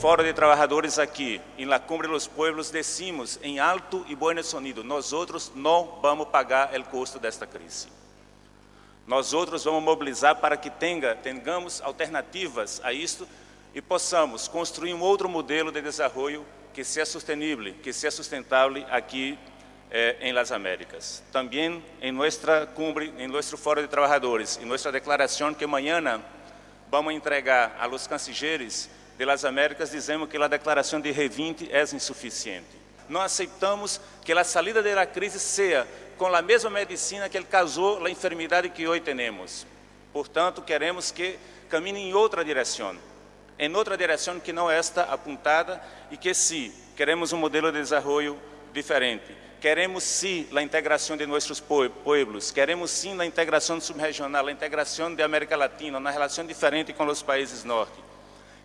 Fórum de Trabalhadores aqui, em La Cumbre dos Pueblos, decimos em alto e bom sonido, nós outros não vamos pagar o custo desta crise. Nós outros vamos mobilizar para que tenha, tenhamos alternativas a isto e possamos construir um outro modelo de desenvolvimento que seja sustentável, que seja sustentável aqui eh, em Las Américas. Também em nossa cumbre, em nosso Fórum de Trabalhadores, em nossa declaração que amanhã vamos entregar a los cancilleres de Las Américas, dizemos que a declaração de G20 é insuficiente. Não aceitamos que a saída da crise seja com a mesma medicina que ele causou a enfermidade que hoje temos. Portanto, queremos que camine em outra direção, em outra direção que não esta apontada e que sim, queremos um modelo de desenvolvimento diferente. Queremos sim a integração de nossos pueblos, queremos sim a integração subregional, a integração da América Latina, uma relação diferente com os países norte.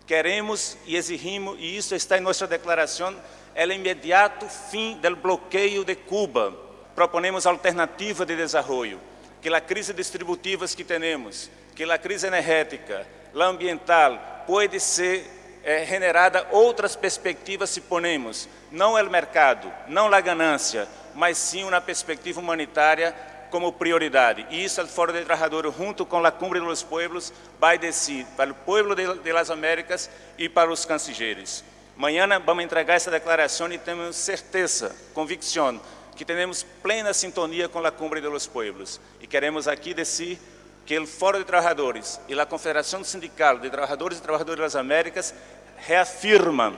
Queremos e exigimos, e isso está em nossa declaração, o imediato fim do bloqueio de Cuba. Proponemos alternativa de desenvolvimento, que a crise distributiva que temos, que a crise energética, a ambiental, pode ser é, generada outras perspectivas se ponemos, não o mercado, não a ganância, mas sim uma perspectiva humanitária como prioridade. E isso o Fórum de Trabalhadores, junto com a Cumbre dos Pueblos, vai decidir para o povo de, las Américas e para os cancilleres. Amanhã vamos entregar essa declaração e temos certeza, convicção, que temos plena sintonia com a Cumbre dos Pueblos. E queremos aqui decidir que o Fórum de Trabalhadores e a Confederação Sindical de Trabalhadores e Trabalhadoras das Américas reafirmam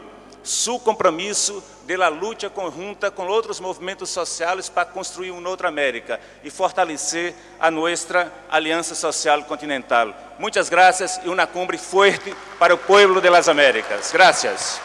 seu compromisso de la conjunta com outros movimentos sociais para construir uma outra América e fortalecer a nossa aliança social continental. Muitas graças e uma cumbre forte para o povo de las Américas. Gracias.